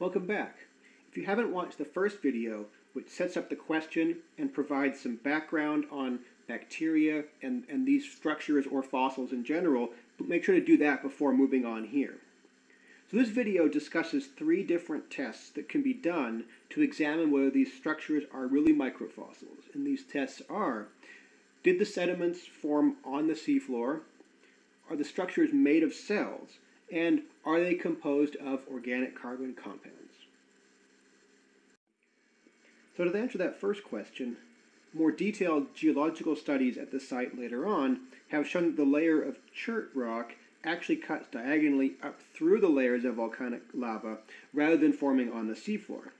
Welcome back. If you haven't watched the first video, which sets up the question and provides some background on bacteria and, and these structures or fossils in general, make sure to do that before moving on here. So this video discusses three different tests that can be done to examine whether these structures are really microfossils. And these tests are, did the sediments form on the seafloor? Are the structures made of cells? And are they composed of organic carbon compounds? So to answer that first question, more detailed geological studies at the site later on have shown that the layer of chert rock actually cuts diagonally up through the layers of volcanic lava rather than forming on the seafloor.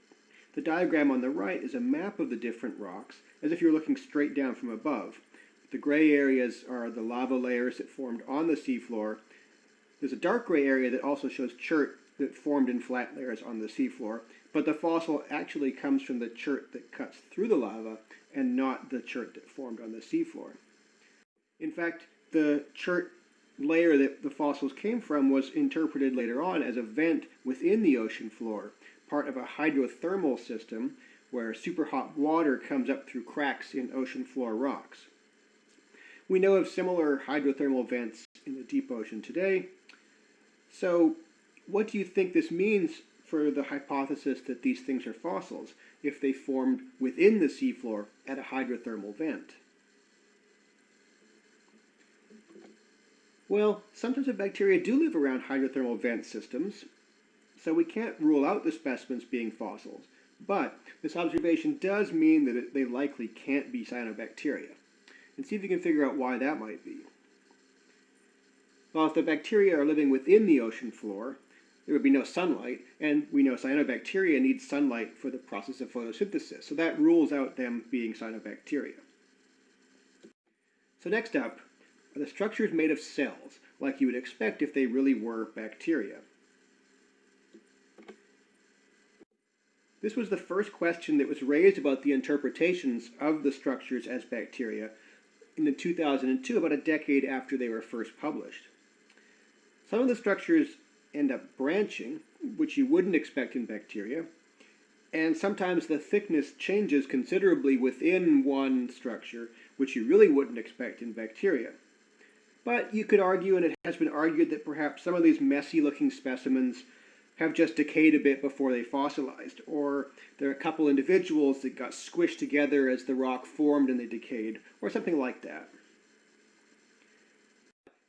The diagram on the right is a map of the different rocks, as if you're looking straight down from above. The gray areas are the lava layers that formed on the seafloor. There's a dark gray area that also shows chert that formed in flat layers on the seafloor, but the fossil actually comes from the chert that cuts through the lava and not the chert that formed on the seafloor. In fact, the chert layer that the fossils came from was interpreted later on as a vent within the ocean floor, part of a hydrothermal system where superhot water comes up through cracks in ocean floor rocks. We know of similar hydrothermal vents in the deep ocean today. So what do you think this means for the hypothesis that these things are fossils if they formed within the seafloor at a hydrothermal vent? Well, sometimes the bacteria do live around hydrothermal vent systems, so we can't rule out the specimens being fossils. But this observation does mean that it, they likely can't be cyanobacteria and see if you can figure out why that might be. Well, if the bacteria are living within the ocean floor, there would be no sunlight, and we know cyanobacteria need sunlight for the process of photosynthesis, so that rules out them being cyanobacteria. So next up are the structures made of cells, like you would expect if they really were bacteria. This was the first question that was raised about the interpretations of the structures as bacteria in the 2002, about a decade after they were first published. Some of the structures end up branching, which you wouldn't expect in bacteria, and sometimes the thickness changes considerably within one structure, which you really wouldn't expect in bacteria. But you could argue, and it has been argued, that perhaps some of these messy looking specimens have just decayed a bit before they fossilized, or there are a couple individuals that got squished together as the rock formed and they decayed, or something like that.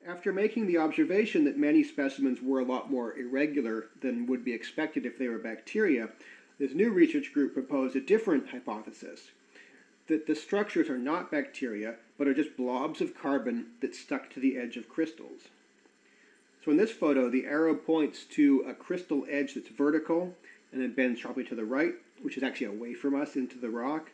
After making the observation that many specimens were a lot more irregular than would be expected if they were bacteria, this new research group proposed a different hypothesis, that the structures are not bacteria, but are just blobs of carbon that stuck to the edge of crystals. So in this photo, the arrow points to a crystal edge that's vertical and then bends sharply to the right, which is actually away from us into the rock.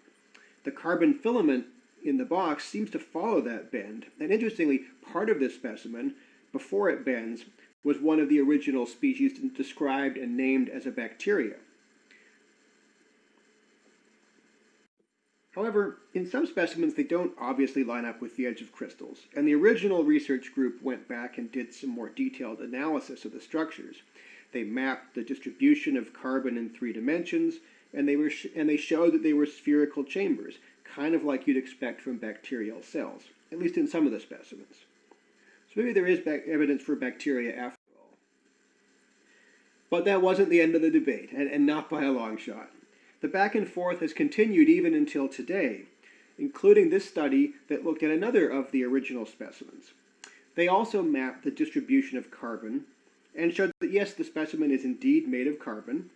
The carbon filament in the box seems to follow that bend. And interestingly, part of this specimen, before it bends, was one of the original species described and named as a bacteria. However, in some specimens they don't obviously line up with the edge of crystals, and the original research group went back and did some more detailed analysis of the structures. They mapped the distribution of carbon in three dimensions, and they, were and they showed that they were spherical chambers, kind of like you'd expect from bacterial cells, at least in some of the specimens. So maybe there is evidence for bacteria after all. But that wasn't the end of the debate, and, and not by a long shot. The back and forth has continued even until today, including this study that looked at another of the original specimens. They also mapped the distribution of carbon and showed that yes, the specimen is indeed made of carbon,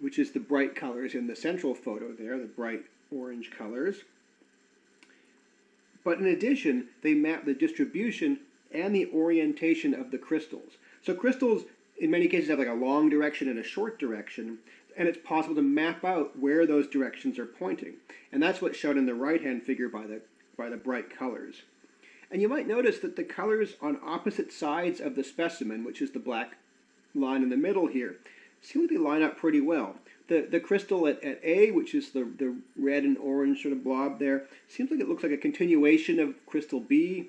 which is the bright colors in the central photo there, the bright orange colors. But in addition, they map the distribution and the orientation of the crystals. So crystals, in many cases, have like a long direction and a short direction, and it's possible to map out where those directions are pointing. And that's what's shown in the right-hand figure by the, by the bright colors. And you might notice that the colors on opposite sides of the specimen, which is the black line in the middle here, seem they line up pretty well. The, the crystal at, at A, which is the, the red and orange sort of blob there, seems like it looks like a continuation of crystal B,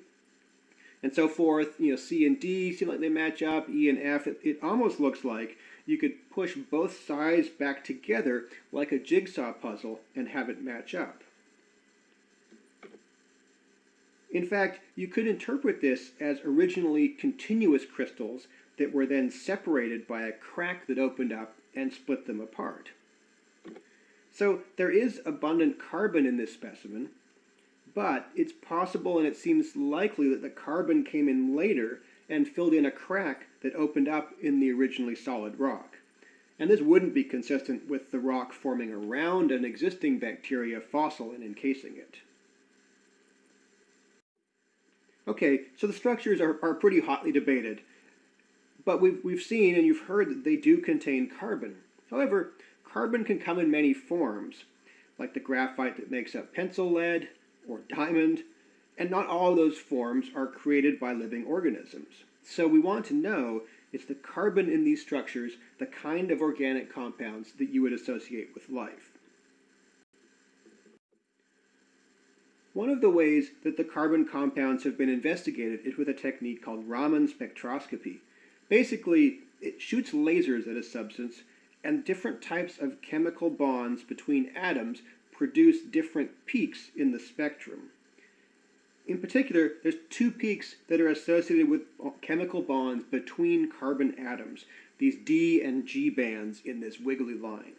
and so forth. You know, C and D seem like they match up, E and F. It, it almost looks like you could push both sides back together like a jigsaw puzzle and have it match up. In fact, you could interpret this as originally continuous crystals that were then separated by a crack that opened up and split them apart. So there is abundant carbon in this specimen, but it's possible and it seems likely that the carbon came in later and filled in a crack that opened up in the originally solid rock. And this wouldn't be consistent with the rock forming around an existing bacteria fossil and encasing it. Okay, so the structures are, are pretty hotly debated, but we've, we've seen and you've heard that they do contain carbon. However, carbon can come in many forms, like the graphite that makes up pencil lead or diamond, and not all of those forms are created by living organisms. So we want to know is the carbon in these structures the kind of organic compounds that you would associate with life. One of the ways that the carbon compounds have been investigated is with a technique called Raman spectroscopy. Basically, it shoots lasers at a substance, and different types of chemical bonds between atoms produce different peaks in the spectrum. In particular, there's two peaks that are associated with chemical bonds between carbon atoms, these D and G bands in this wiggly line.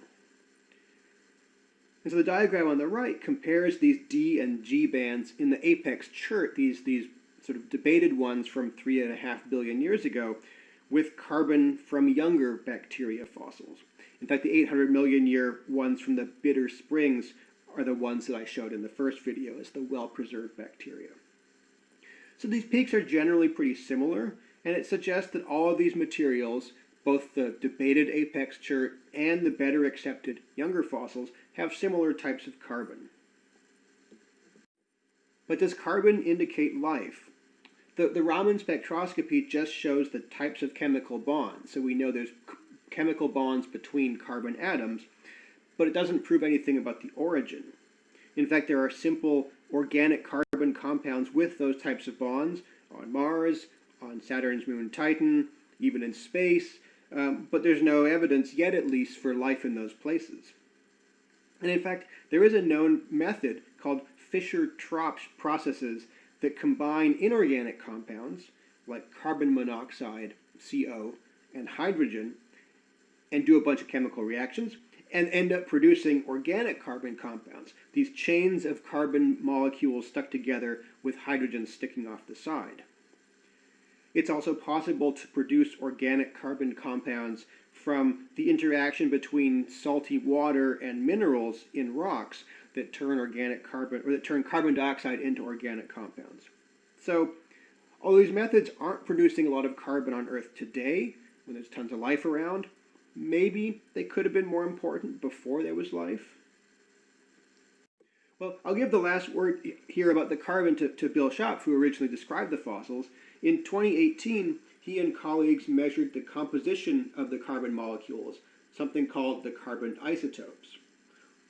And so the diagram on the right compares these D and G bands in the apex chert, these, these sort of debated ones from three and a half billion years ago, with carbon from younger bacteria fossils. In fact, the 800 million year ones from the bitter springs are the ones that I showed in the first video as the well-preserved bacteria. So these peaks are generally pretty similar, and it suggests that all of these materials, both the debated apex chert and the better accepted younger fossils, have similar types of carbon. But does carbon indicate life? The, the Raman spectroscopy just shows the types of chemical bonds, so we know there's chemical bonds between carbon atoms, but it doesn't prove anything about the origin. In fact, there are simple organic carbon compounds with those types of bonds on Mars, on Saturn's moon Titan, even in space, um, but there's no evidence yet, at least, for life in those places. And in fact, there is a known method called Fischer-Tropsch processes that combine inorganic compounds, like carbon monoxide, CO, and hydrogen, and do a bunch of chemical reactions, and end up producing organic carbon compounds, these chains of carbon molecules stuck together with hydrogen sticking off the side. It's also possible to produce organic carbon compounds from the interaction between salty water and minerals in rocks that turn organic carbon or that turn carbon dioxide into organic compounds. So, although these methods aren't producing a lot of carbon on Earth today, when there's tons of life around, maybe they could have been more important before there was life. Well, I'll give the last word here about the carbon to, to Bill Schopf, who originally described the fossils. In 2018, he and colleagues measured the composition of the carbon molecules, something called the carbon isotopes.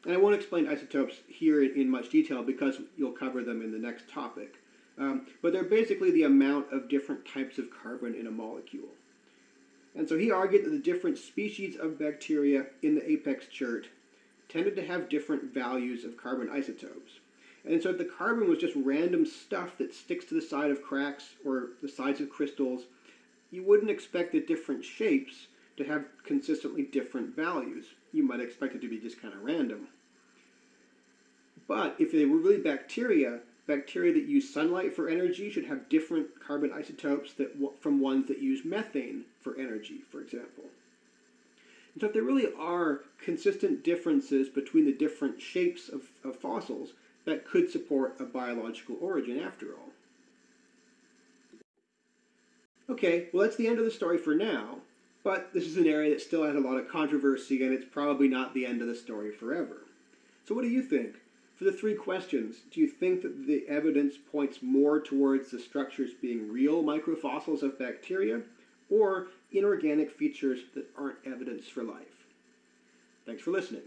And I won't explain isotopes here in much detail because you'll cover them in the next topic. Um, but they're basically the amount of different types of carbon in a molecule. And so he argued that the different species of bacteria in the apex chert tended to have different values of carbon isotopes. And so if the carbon was just random stuff that sticks to the side of cracks or the sides of crystals, you wouldn't expect the different shapes to have consistently different values. You might expect it to be just kind of random. But if they were really bacteria, bacteria that use sunlight for energy should have different carbon isotopes that, from ones that use methane for energy, for example. And so if there really are consistent differences between the different shapes of, of fossils, that could support a biological origin after all. Okay, well that's the end of the story for now, but this is an area that still has a lot of controversy and it's probably not the end of the story forever. So what do you think? For the three questions, do you think that the evidence points more towards the structures being real microfossils of bacteria or inorganic features that aren't evidence for life? Thanks for listening.